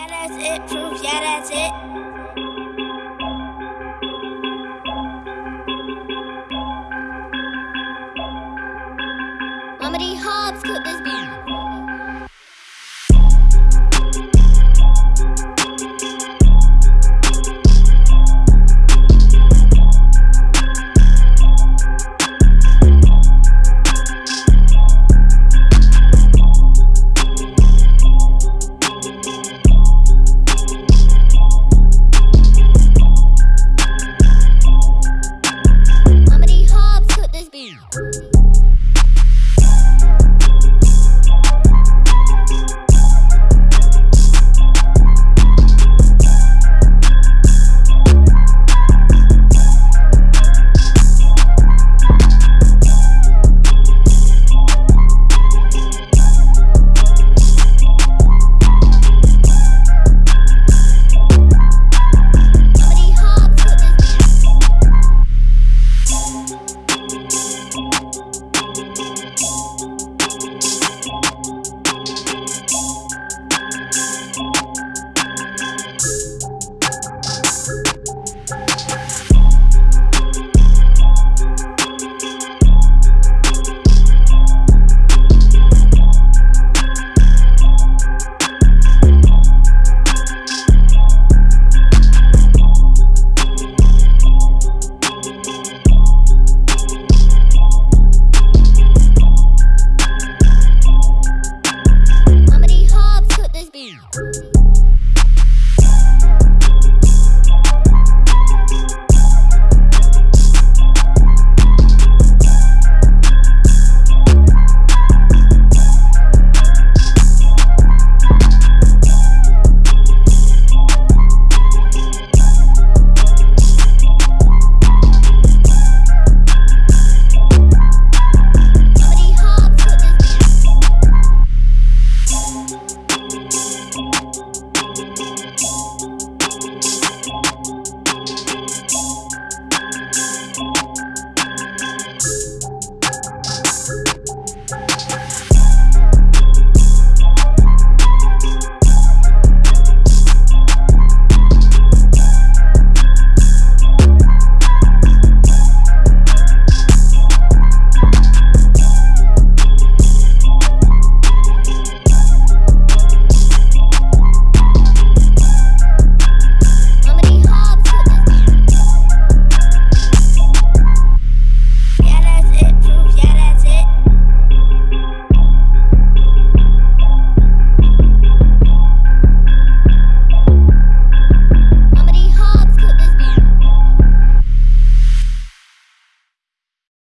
Yeah, that's it. Proof. Yeah, that's it. Mama Hobbs cooked this beat.